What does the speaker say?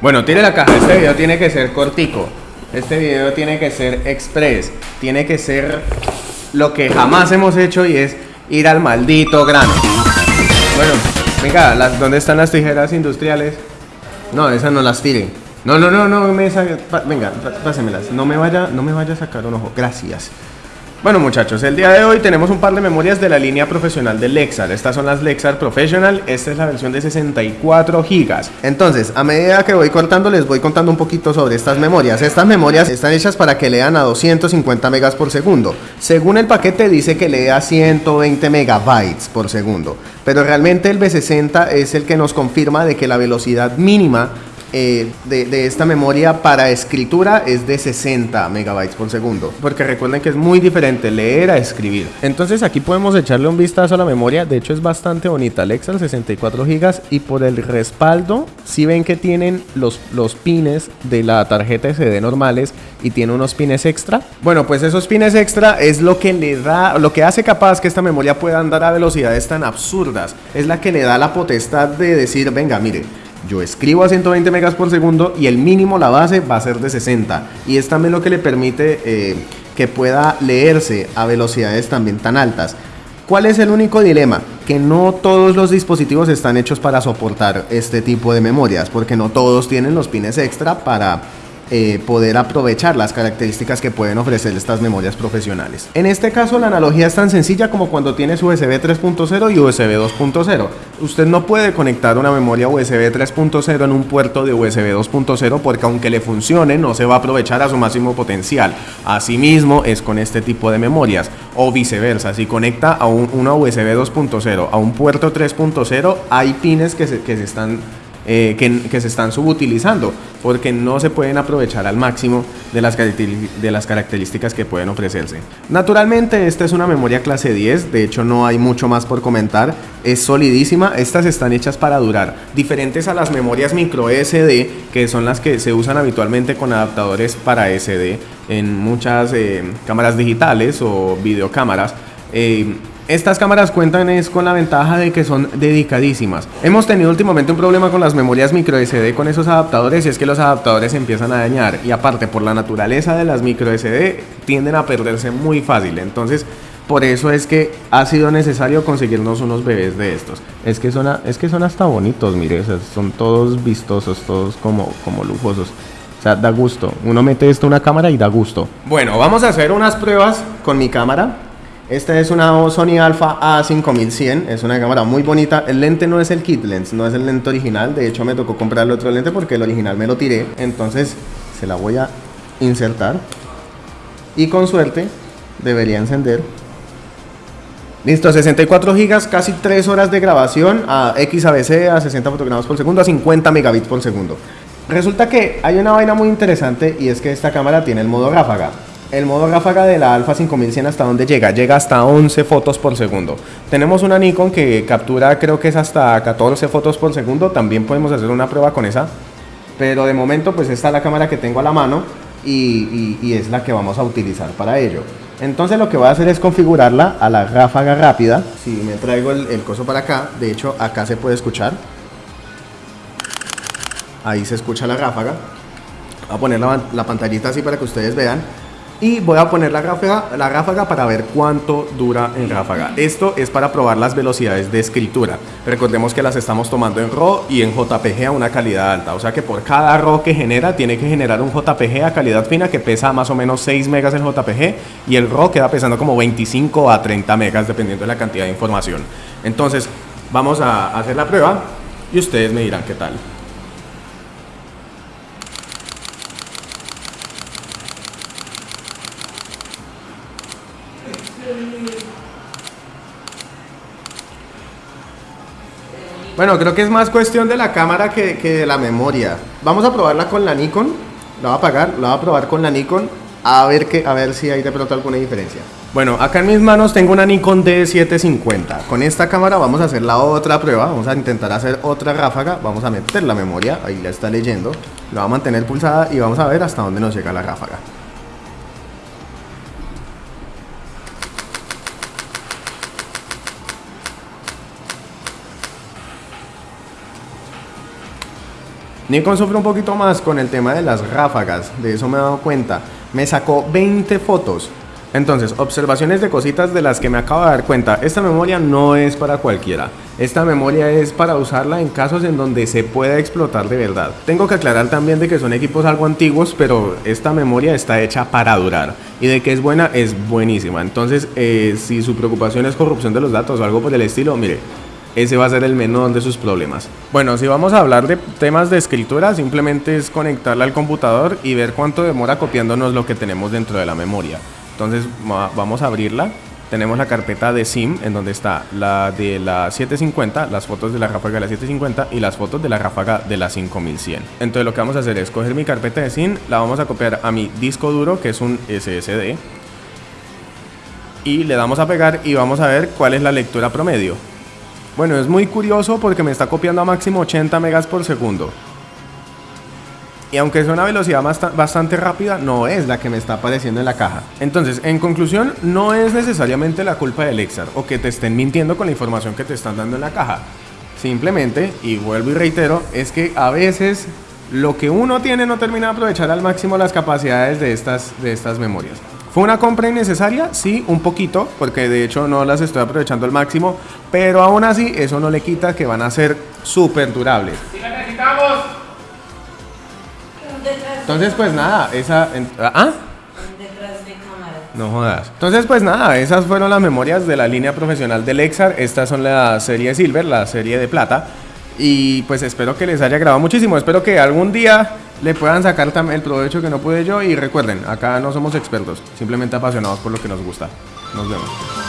Bueno, tire la caja. Este video tiene que ser cortico. Este video tiene que ser express. Tiene que ser lo que jamás hemos hecho y es ir al maldito grano. Bueno, venga, ¿dónde están las tijeras industriales? No, esas no las tiren. No, no, no, no me venga, pásemelas. No me vaya, no me vaya a sacar un ojo. Gracias. Bueno muchachos, el día de hoy tenemos un par de memorias de la línea profesional de Lexar. Estas son las Lexar Professional, esta es la versión de 64 gigas. Entonces, a medida que voy cortando les voy contando un poquito sobre estas memorias. Estas memorias están hechas para que lean a 250 megas por segundo. Según el paquete dice que lee a 120 megabytes por segundo, pero realmente el B60 es el que nos confirma de que la velocidad mínima eh, de, esta memoria para escritura es de 60 megabytes por segundo. Porque recuerden que es muy diferente leer a escribir. Entonces aquí podemos echarle un vistazo a la memoria. De hecho es bastante bonita. Lexar 64 gigas y por el respaldo si ven que tienen los, los pines de la tarjeta SD normales y tiene unos pines extra. Bueno, pues esos pines extra es lo que le da, lo que hace capaz que esta memoria pueda andar a velocidades tan absurdas. Es la que le da la potestad de decir, venga, mire, yo escribo a 120 megas por segundo y el mínimo, la base, va a ser de 60. Y es también lo que le permite eh, que pueda leerse a velocidades también tan altas. ¿Cuál es el único dilema? Que no todos los dispositivos están hechos para soportar este tipo de memorias, porque no todos tienen los pines extra para eh, poder aprovechar las características que pueden ofrecer estas memorias profesionales. En este caso la analogía es tan sencilla como cuando tienes USB 3.0 y USB 2.0. Usted no puede conectar una memoria USB 3.0 en un puerto de USB 2.0 porque aunque le funcione no se va a aprovechar a su máximo potencial. Asimismo es con este tipo de memorias o viceversa. Si conecta a un, una USB 2.0 a un puerto 3.0 hay pines que se, que se están eh, que, se están subutilizando porque no se pueden aprovechar al máximo de las, de las características que pueden ofrecerse. Naturalmente esta es una memoria clase 10, de hecho no hay mucho más por comentar, es solidísima, estas están hechas para durar, diferentes a las memorias micro SD que son las que se usan habitualmente con adaptadores para SD en muchas eh, cámaras digitales o videocámaras. Eh, estas cámaras cuentan con la ventaja de que son dedicadísimas. Hemos tenido últimamente un problema con las memorias micro SD con esos adaptadores y es que los adaptadores empiezan a dañar y aparte por la naturaleza de las micro SD tienden a perderse muy fácil. Entonces por eso es que ha sido necesario conseguirnos unos bebés de estos. Es que son, es que son hasta bonitos, mire, son todos vistosos, todos como, como lujosos. O sea, da gusto. Uno mete esto en una cámara y da gusto. Bueno, vamos a hacer unas pruebas con mi cámara. Esta es una Sony Alpha A5100, es una cámara muy bonita. El lente no es el kit lens, no es el lente original. De hecho, me tocó comprar el otro lente porque el original me lo tiré. Entonces, se la voy a insertar. Y con suerte, debería encender. Listo, 64 gigas, casi 3 horas de grabación a XABC, a 60 fotogramas por segundo, a 50 megabits por segundo. Resulta que hay una vaina muy interesante y es que esta cámara tiene el modo ráfaga. El modo ráfaga de la Alpha 5100 hasta dónde llega? Llega hasta 11 fotos por segundo. Tenemos una Nikon que captura creo que es hasta 14 fotos por segundo. También podemos hacer una prueba con esa. Pero de momento pues esta es la cámara que tengo a la mano y, es la que vamos a utilizar para ello. Entonces lo que voy a hacer es configurarla a la ráfaga rápida. Si me traigo el, el coso para acá, de hecho acá se puede escuchar. Ahí se escucha la ráfaga. Voy a poner la, la pantallita así para que ustedes vean. Y voy a poner la ráfaga, la ráfaga para ver cuánto dura en ráfaga. Esto es para probar las velocidades de escritura. Recordemos que las estamos tomando en RAW y en JPG a una calidad alta. O sea que por cada RAW que genera, tiene que generar un JPG a calidad fina que pesa más o menos 6 megas el JPG. Y el RAW queda pesando como 25 a 30 megas dependiendo de la cantidad de información. Entonces, vamos a hacer la prueba y ustedes me dirán qué tal. Bueno, creo que es más cuestión de la cámara que, que de la memoria. Vamos a probarla con la Nikon. La voy a apagar, la voy a probar con la Nikon a ver, que, a ver si hay de pronto alguna diferencia. Bueno, acá en mis manos tengo una Nikon D750. Con esta cámara vamos a hacer la otra prueba. Vamos a intentar hacer otra ráfaga. Vamos a meter la memoria. Ahí la está leyendo. La voy a mantener pulsada y vamos a ver hasta dónde nos llega la ráfaga. Nikon sufre un poquito más con el tema de las ráfagas, de eso me he dado cuenta. Me sacó 20 fotos. Entonces, observaciones de cositas de las que me acabo de dar cuenta. Esta memoria no es para cualquiera. Esta memoria es para usarla en casos en donde se pueda explotar de verdad. Tengo que aclarar también de que son equipos algo antiguos, pero esta memoria está hecha para durar. Y de que es buena, es buenísima. Entonces, eh, si su preocupación es corrupción de los datos o algo por el estilo, mire, ese va a ser el menor de sus problemas. Bueno, si vamos a hablar de temas de escritura, simplemente es conectarla al computador y ver cuánto demora copiándonos lo que tenemos dentro de la memoria. Entonces vamos a abrirla. Tenemos la carpeta de SIM en donde está la de la 750, las fotos de la ráfaga de la 750 y las fotos de la ráfaga de la 5100. Entonces lo que vamos a hacer es coger mi carpeta de SIM, la vamos a copiar a mi disco duro que es un SSD y le damos a pegar y vamos a ver cuál es la lectura promedio. Bueno, es muy curioso porque me está copiando a máximo 80 megas por segundo. Y aunque es una velocidad bastante rápida, no es la que me está apareciendo en la caja. Entonces, en conclusión, no es necesariamente la culpa del Lexar o que te estén mintiendo con la información que te están dando en la caja. Simplemente, y vuelvo y reitero, es que a veces lo que uno tiene no termina de aprovechar al máximo las capacidades de estas, de estas memorias. ¿Fue una compra innecesaria? Sí, un poquito, porque de hecho no las estoy aprovechando al máximo, pero aún así eso no le quita que van a ser súper durables. ¡Sí necesitamos! Entonces pues nada, esa... ¿Ah? No jodas. Entonces, pues nada, esas fueron las memorias de la línea profesional del Lexar. Estas son la serie Silver, la serie de plata. Y pues espero que les haya grabado muchísimo. Espero que algún día le puedan sacar el provecho que no pude yo. Y recuerden, acá no somos expertos, simplemente apasionados por lo que nos gusta. Nos vemos.